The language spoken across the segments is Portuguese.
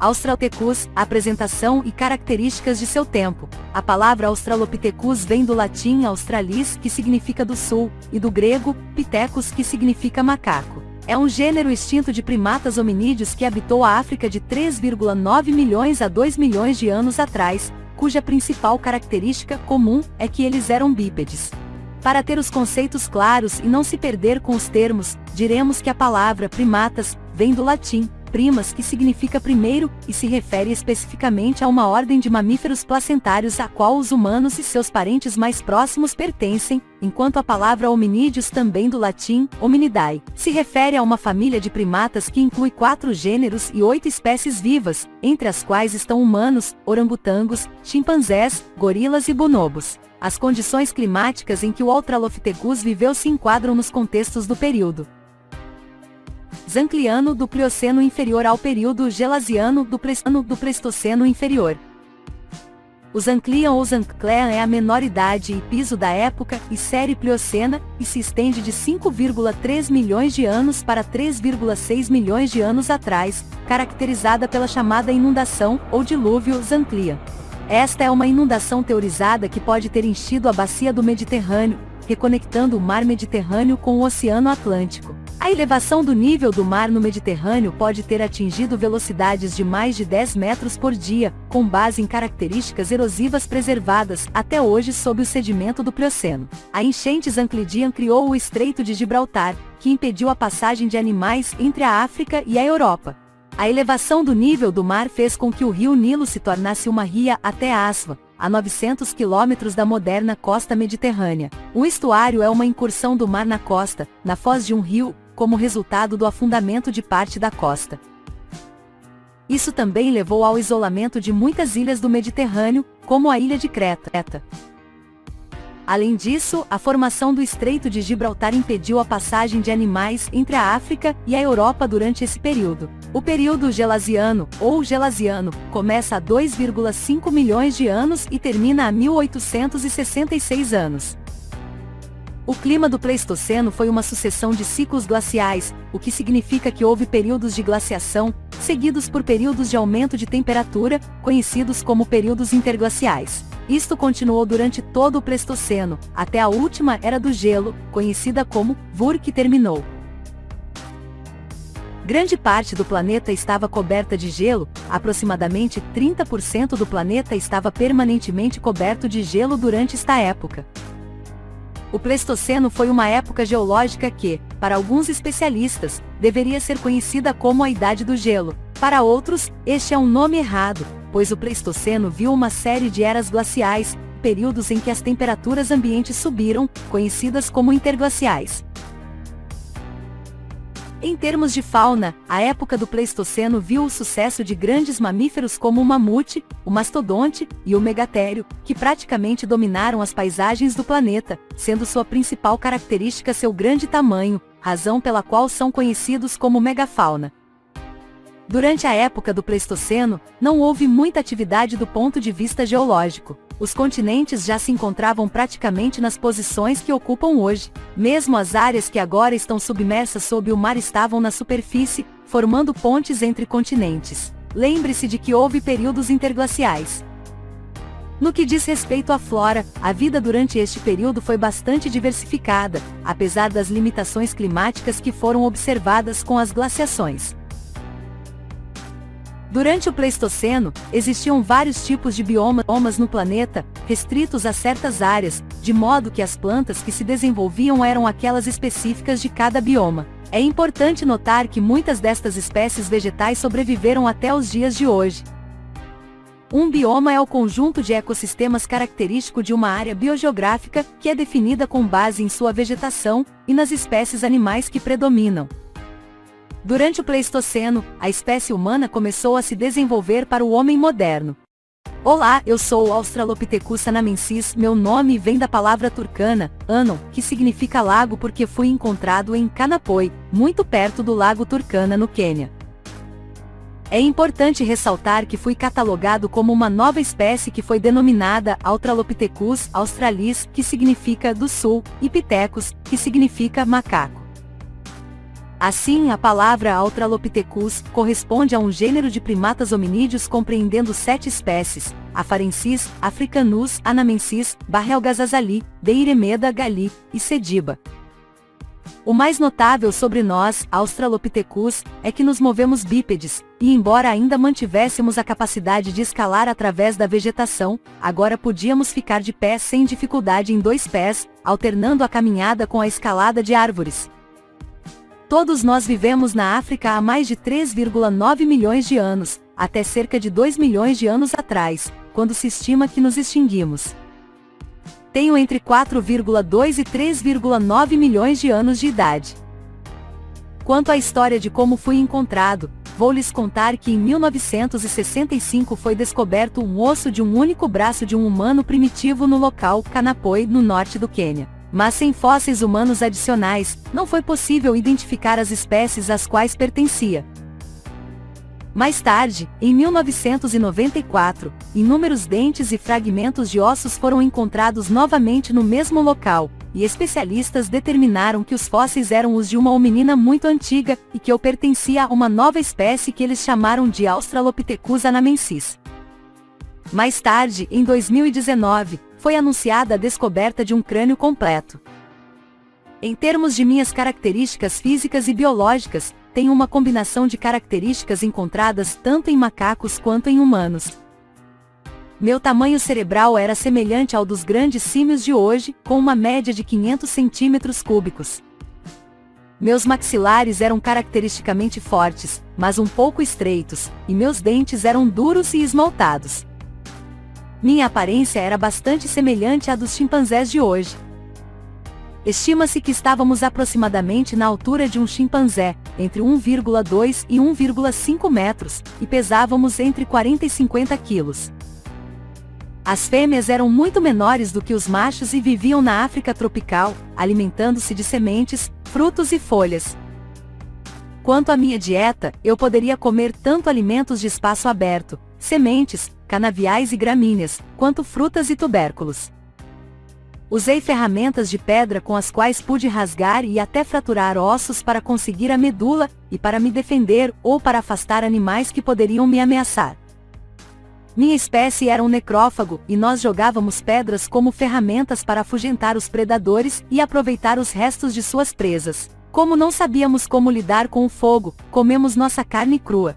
Australopithecus, apresentação e características de seu tempo. A palavra Australopithecus vem do latim australis, que significa do sul, e do grego, pithecus, que significa macaco. É um gênero extinto de primatas hominídeos que habitou a África de 3,9 milhões a 2 milhões de anos atrás, cuja principal característica comum é que eles eram bípedes. Para ter os conceitos claros e não se perder com os termos, diremos que a palavra primatas vem do latim primas que significa primeiro, e se refere especificamente a uma ordem de mamíferos placentários a qual os humanos e seus parentes mais próximos pertencem, enquanto a palavra hominídeos também do latim, hominidae, se refere a uma família de primatas que inclui quatro gêneros e oito espécies vivas, entre as quais estão humanos, orangotangos, chimpanzés, gorilas e bonobos. As condições climáticas em que o Australopithecus viveu se enquadram nos contextos do período. Zancliano do Plioceno inferior ao período Gelasiano do, Pleistoceno do Pleistoceno inferior. O Zanclian ou Zanclean é a menor idade e piso da época e série Pliocena, e se estende de 5,3 milhões de anos para 3,6 milhões de anos atrás, caracterizada pela chamada inundação, ou dilúvio Zanclian. Esta é uma inundação teorizada que pode ter enchido a bacia do Mediterrâneo, reconectando o mar Mediterrâneo com o Oceano Atlântico. A elevação do nível do mar no Mediterrâneo pode ter atingido velocidades de mais de 10 metros por dia, com base em características erosivas preservadas até hoje sob o sedimento do Plioceno. A enchente Zanclidian criou o Estreito de Gibraltar, que impediu a passagem de animais entre a África e a Europa. A elevação do nível do mar fez com que o rio Nilo se tornasse uma ria até Aswa, a 900 quilômetros da moderna costa mediterrânea. O estuário é uma incursão do mar na costa, na foz de um rio, como resultado do afundamento de parte da costa. Isso também levou ao isolamento de muitas ilhas do Mediterrâneo, como a ilha de Creta. Além disso, a formação do Estreito de Gibraltar impediu a passagem de animais entre a África e a Europa durante esse período. O período gelasiano, ou gelasiano, começa há 2,5 milhões de anos e termina a 1866 anos. O clima do Pleistoceno foi uma sucessão de ciclos glaciais, o que significa que houve períodos de glaciação, seguidos por períodos de aumento de temperatura, conhecidos como períodos interglaciais. Isto continuou durante todo o Pleistoceno, até a última Era do Gelo, conhecida como Vur que terminou. Grande parte do planeta estava coberta de gelo, aproximadamente 30% do planeta estava permanentemente coberto de gelo durante esta época. O Pleistoceno foi uma época geológica que, para alguns especialistas, deveria ser conhecida como a Idade do Gelo. Para outros, este é um nome errado, pois o Pleistoceno viu uma série de eras glaciais, períodos em que as temperaturas ambientes subiram, conhecidas como interglaciais. Em termos de fauna, a época do Pleistoceno viu o sucesso de grandes mamíferos como o mamute, o mastodonte e o megatério, que praticamente dominaram as paisagens do planeta, sendo sua principal característica seu grande tamanho, razão pela qual são conhecidos como megafauna. Durante a época do Pleistoceno, não houve muita atividade do ponto de vista geológico. Os continentes já se encontravam praticamente nas posições que ocupam hoje. Mesmo as áreas que agora estão submersas sob o mar estavam na superfície, formando pontes entre continentes. Lembre-se de que houve períodos interglaciais. No que diz respeito à flora, a vida durante este período foi bastante diversificada, apesar das limitações climáticas que foram observadas com as glaciações. Durante o Pleistoceno, existiam vários tipos de biomas no planeta, restritos a certas áreas, de modo que as plantas que se desenvolviam eram aquelas específicas de cada bioma. É importante notar que muitas destas espécies vegetais sobreviveram até os dias de hoje. Um bioma é o conjunto de ecossistemas característico de uma área biogeográfica que é definida com base em sua vegetação e nas espécies animais que predominam. Durante o Pleistoceno, a espécie humana começou a se desenvolver para o homem moderno. Olá, eu sou o Australopithecus sanamensis, meu nome vem da palavra turcana, Anon, que significa lago porque fui encontrado em Canapoi, muito perto do lago Turkana no Quênia. É importante ressaltar que fui catalogado como uma nova espécie que foi denominada Australopithecus australis, que significa do sul, e Pithecus, que significa macaco. Assim, a palavra Australopithecus corresponde a um gênero de primatas hominídeos compreendendo sete espécies, Afarensis, Africanus, Anamensis, Barrelgazazali, Deiremeda gali e Sediba. O mais notável sobre nós, Australopithecus, é que nos movemos bípedes, e embora ainda mantivéssemos a capacidade de escalar através da vegetação, agora podíamos ficar de pé sem dificuldade em dois pés, alternando a caminhada com a escalada de árvores. Todos nós vivemos na África há mais de 3,9 milhões de anos, até cerca de 2 milhões de anos atrás, quando se estima que nos extinguimos. Tenho entre 4,2 e 3,9 milhões de anos de idade. Quanto à história de como fui encontrado, vou lhes contar que em 1965 foi descoberto um osso de um único braço de um humano primitivo no local Kanapoi, no norte do Quênia. Mas sem fósseis humanos adicionais, não foi possível identificar as espécies às quais pertencia. Mais tarde, em 1994, inúmeros dentes e fragmentos de ossos foram encontrados novamente no mesmo local, e especialistas determinaram que os fósseis eram os de uma hominina muito antiga e que eu pertencia a uma nova espécie que eles chamaram de Australopithecus anamensis. Mais tarde, em 2019, foi anunciada a descoberta de um crânio completo. Em termos de minhas características físicas e biológicas, tenho uma combinação de características encontradas tanto em macacos quanto em humanos. Meu tamanho cerebral era semelhante ao dos grandes símios de hoje, com uma média de 500 centímetros cúbicos. Meus maxilares eram caracteristicamente fortes, mas um pouco estreitos, e meus dentes eram duros e esmaltados. Minha aparência era bastante semelhante à dos chimpanzés de hoje. Estima-se que estávamos aproximadamente na altura de um chimpanzé, entre 1,2 e 1,5 metros, e pesávamos entre 40 e 50 quilos. As fêmeas eram muito menores do que os machos e viviam na África tropical, alimentando-se de sementes, frutos e folhas. Quanto à minha dieta, eu poderia comer tanto alimentos de espaço aberto, sementes, canaviais e gramíneas, quanto frutas e tubérculos. Usei ferramentas de pedra com as quais pude rasgar e até fraturar ossos para conseguir a medula, e para me defender ou para afastar animais que poderiam me ameaçar. Minha espécie era um necrófago, e nós jogávamos pedras como ferramentas para afugentar os predadores e aproveitar os restos de suas presas. Como não sabíamos como lidar com o fogo, comemos nossa carne crua.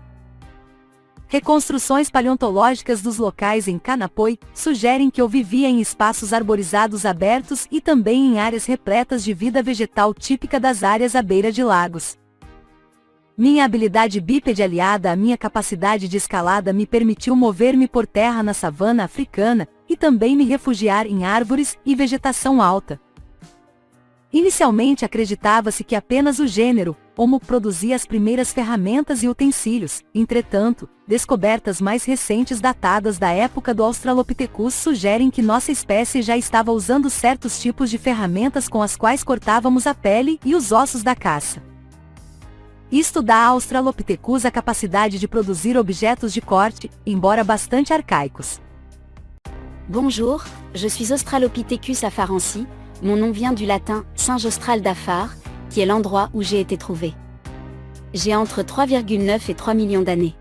Reconstruções paleontológicas dos locais em Canapoi sugerem que eu vivia em espaços arborizados abertos e também em áreas repletas de vida vegetal típica das áreas à beira de lagos. Minha habilidade bípede aliada à minha capacidade de escalada me permitiu mover-me por terra na savana africana e também me refugiar em árvores e vegetação alta. Inicialmente acreditava-se que apenas o gênero, Homo produzia as primeiras ferramentas e utensílios, entretanto, descobertas mais recentes datadas da época do Australopithecus sugerem que nossa espécie já estava usando certos tipos de ferramentas com as quais cortávamos a pele e os ossos da caça. Isto dá a Australopithecus a capacidade de produzir objetos de corte, embora bastante arcaicos. Bonjour, je suis Australopithecus afarensis, Mon nom vient du latin singe austral d'Afar, qui est l'endroit où j'ai été trouvé. J'ai entre 3,9 et 3 millions d'années.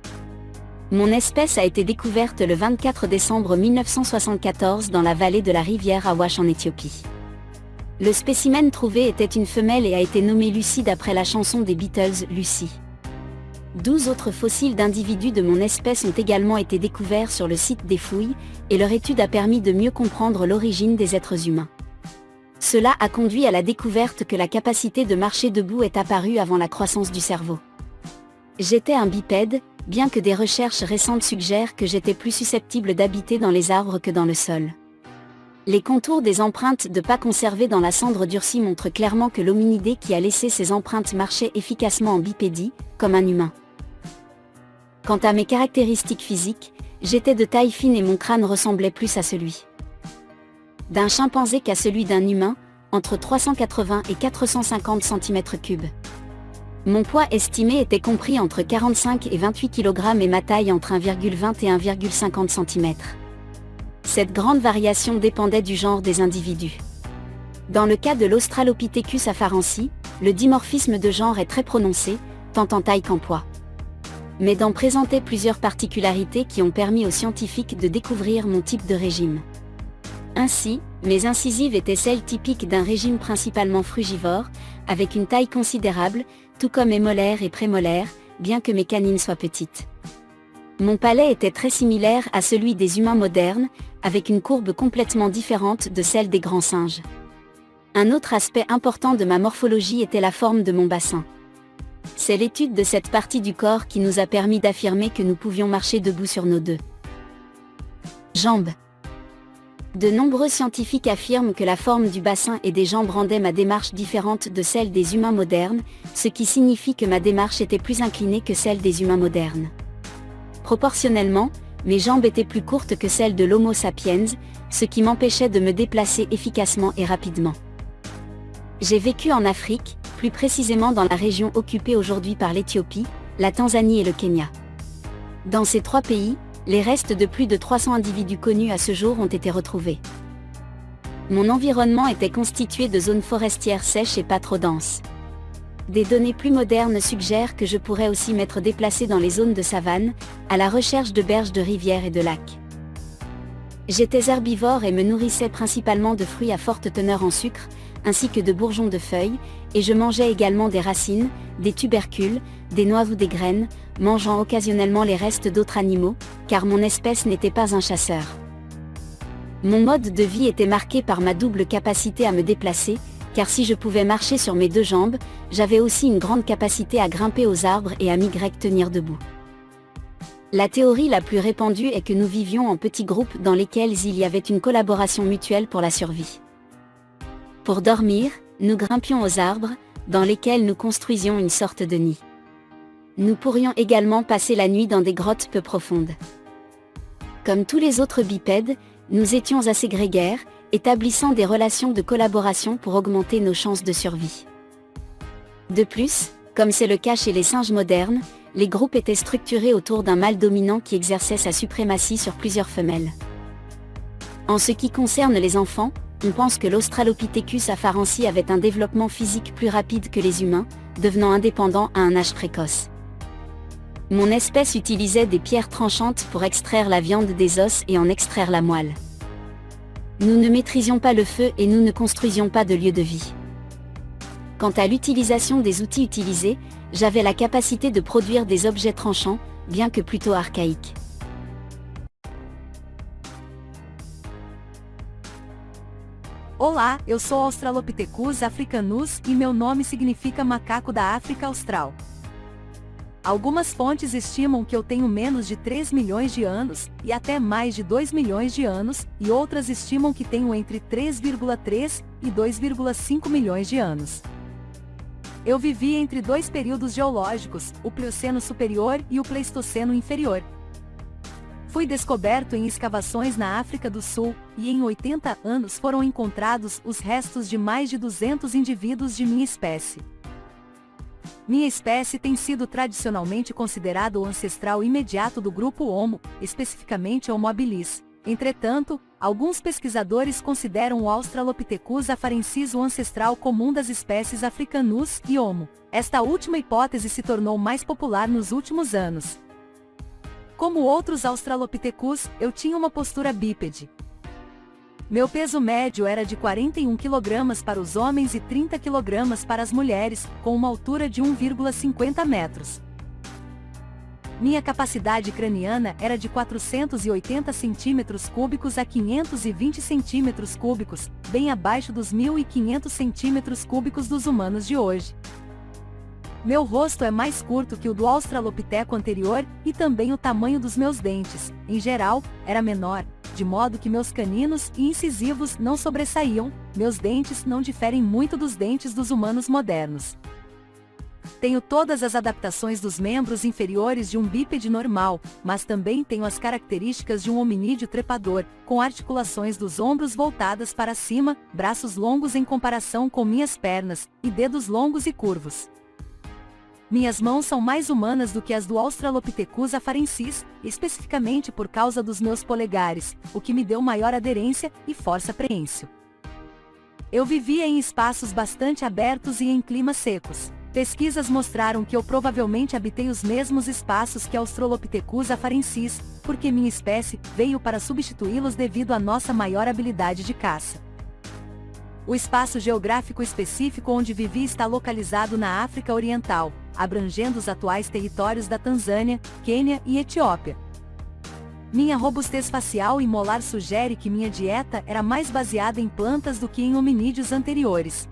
Mon espèce a été découverte le 24 décembre 1974 dans la vallée de la rivière Awash en Éthiopie. Le spécimen trouvé était une femelle et a été nommée Lucie d'après la chanson des Beatles Lucie. 12 autres fossiles d'individus de mon espèce ont également été découverts sur le site des fouilles, et leur étude a permis de mieux comprendre l'origine des êtres humains. Cela a conduit à la découverte que la capacité de marcher debout est apparue avant la croissance du cerveau. J'étais un bipède, bien que des recherches récentes suggèrent que j'étais plus susceptible d'habiter dans les arbres que dans le sol. Les contours des empreintes de pas conservées dans la cendre durcie montrent clairement que l'hominidé qui a laissé ses empreintes marchait efficacement en bipédie, comme un humain. Quant à mes caractéristiques physiques, j'étais de taille fine et mon crâne ressemblait plus à celui d'un chimpanzé qu'à celui d'un humain, entre 380 et 450 cm3. Mon poids estimé était compris entre 45 et 28 kg et ma taille entre 1,20 et 1,50 cm. Cette grande variation dépendait du genre des individus. Dans le cas de l'Australopithecus afarensis, le dimorphisme de genre est très prononcé, tant en taille qu'en poids. Mais d'en présenter plusieurs particularités qui ont permis aux scientifiques de découvrir mon type de régime. Ainsi, mes incisives étaient celles typiques d'un régime principalement frugivore, avec une taille considérable, tout comme mes molaires et prémolaires, bien que mes canines soient petites. Mon palais était très similaire à celui des humains modernes, avec une courbe complètement différente de celle des grands singes. Un autre aspect important de ma morphologie était la forme de mon bassin. C'est l'étude de cette partie du corps qui nous a permis d'affirmer que nous pouvions marcher debout sur nos deux jambes. De nombreux scientifiques affirment que la forme du bassin et des jambes rendait ma démarche différente de celle des humains modernes, ce qui signifie que ma démarche était plus inclinée que celle des humains modernes. Proportionnellement, mes jambes étaient plus courtes que celles de l'Homo sapiens, ce qui m'empêchait de me déplacer efficacement et rapidement. J'ai vécu en Afrique, plus précisément dans la région occupée aujourd'hui par l'Éthiopie, la Tanzanie et le Kenya. Dans ces trois pays, les restes de plus de 300 individus connus à ce jour ont été retrouvés. Mon environnement était constitué de zones forestières sèches et pas trop denses. Des données plus modernes suggèrent que je pourrais aussi m'être déplacé dans les zones de savane, à la recherche de berges de rivières et de lacs. J'étais herbivore et me nourrissais principalement de fruits à forte teneur en sucre, ainsi que de bourgeons de feuilles, et je mangeais également des racines, des tubercules, des noix ou des graines, mangeant occasionnellement les restes d'autres animaux, car mon espèce n'était pas un chasseur. Mon mode de vie était marqué par ma double capacité à me déplacer, car si je pouvais marcher sur mes deux jambes, j'avais aussi une grande capacité à grimper aux arbres et à m'y tenir debout. La théorie la plus répandue est que nous vivions en petits groupes dans lesquels il y avait une collaboration mutuelle pour la survie. Pour dormir, nous grimpions aux arbres, dans lesquels nous construisions une sorte de nid. Nous pourrions également passer la nuit dans des grottes peu profondes. Comme tous les autres bipèdes, nous étions assez grégaires, établissant des relations de collaboration pour augmenter nos chances de survie. De plus, comme c'est le cas chez les singes modernes, les groupes étaient structurés autour d'un mâle dominant qui exerçait sa suprématie sur plusieurs femelles. En ce qui concerne les enfants, on pense que l'Australopithecus afarensis avait un développement physique plus rapide que les humains, devenant indépendant à un âge précoce. Mon espèce utilisait des pierres tranchantes pour extraire la viande des os et en extraire la moelle. Nous ne maîtrisions pas le feu et nous ne construisions pas de lieu de vie. Quant à l'utilisation des outils utilisés, j'avais la capacité de produire des objets tranchants, bien que plutôt archaïques. Olá, eu sou Australopithecus africanus e meu nome significa macaco da África Austral. Algumas fontes estimam que eu tenho menos de 3 milhões de anos, e até mais de 2 milhões de anos, e outras estimam que tenho entre 3,3 e 2,5 milhões de anos. Eu vivi entre dois períodos geológicos, o Plioceno superior e o Pleistoceno inferior. Fui descoberto em escavações na África do Sul, e em 80 anos foram encontrados os restos de mais de 200 indivíduos de minha espécie. Minha espécie tem sido tradicionalmente considerada o ancestral imediato do grupo Homo, especificamente Homo habilis. Entretanto, alguns pesquisadores consideram o Australopithecus afarensis o ancestral comum das espécies Africanus e Homo. Esta última hipótese se tornou mais popular nos últimos anos. Como outros Australopithecus, eu tinha uma postura bípede, meu peso médio era de 41 kg para os homens e 30 kg para as mulheres, com uma altura de 1,50 metros. Minha capacidade craniana era de 480 centímetros cúbicos a 520 centímetros cúbicos, bem abaixo dos 1.500 centímetros cúbicos dos humanos de hoje. Meu rosto é mais curto que o do Australopiteco anterior, e também o tamanho dos meus dentes, em geral, era menor, de modo que meus caninos e incisivos não sobressaíam, meus dentes não diferem muito dos dentes dos humanos modernos. Tenho todas as adaptações dos membros inferiores de um bípede normal, mas também tenho as características de um hominídeo trepador, com articulações dos ombros voltadas para cima, braços longos em comparação com minhas pernas, e dedos longos e curvos. Minhas mãos são mais humanas do que as do Australopithecus afarensis, especificamente por causa dos meus polegares, o que me deu maior aderência e força preensil. Eu vivia em espaços bastante abertos e em climas secos. Pesquisas mostraram que eu provavelmente habitei os mesmos espaços que Australopithecus afarensis, porque minha espécie veio para substituí-los devido à nossa maior habilidade de caça. O espaço geográfico específico onde vivi está localizado na África Oriental, abrangendo os atuais territórios da Tanzânia, Quênia e Etiópia. Minha robustez facial e molar sugere que minha dieta era mais baseada em plantas do que em hominídeos anteriores.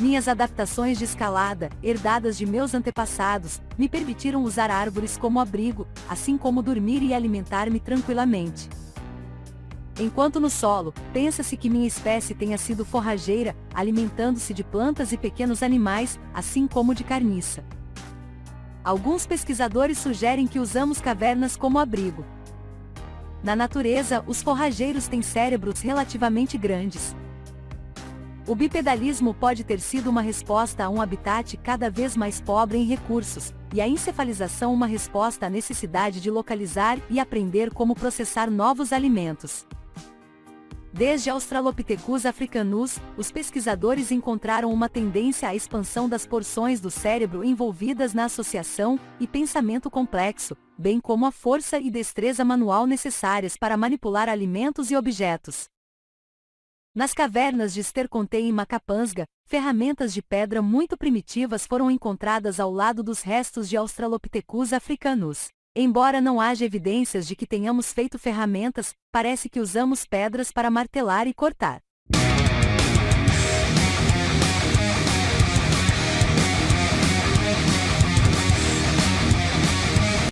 Minhas adaptações de escalada, herdadas de meus antepassados, me permitiram usar árvores como abrigo, assim como dormir e alimentar-me tranquilamente. Enquanto no solo, pensa-se que minha espécie tenha sido forrageira, alimentando-se de plantas e pequenos animais, assim como de carniça. Alguns pesquisadores sugerem que usamos cavernas como abrigo. Na natureza, os forrageiros têm cérebros relativamente grandes, o bipedalismo pode ter sido uma resposta a um habitat cada vez mais pobre em recursos, e a encefalização uma resposta à necessidade de localizar e aprender como processar novos alimentos. Desde Australopithecus africanus, os pesquisadores encontraram uma tendência à expansão das porções do cérebro envolvidas na associação e pensamento complexo, bem como a força e destreza manual necessárias para manipular alimentos e objetos. Nas cavernas de Sterconte e Macapansga, ferramentas de pedra muito primitivas foram encontradas ao lado dos restos de Australopithecus africanus. Embora não haja evidências de que tenhamos feito ferramentas, parece que usamos pedras para martelar e cortar.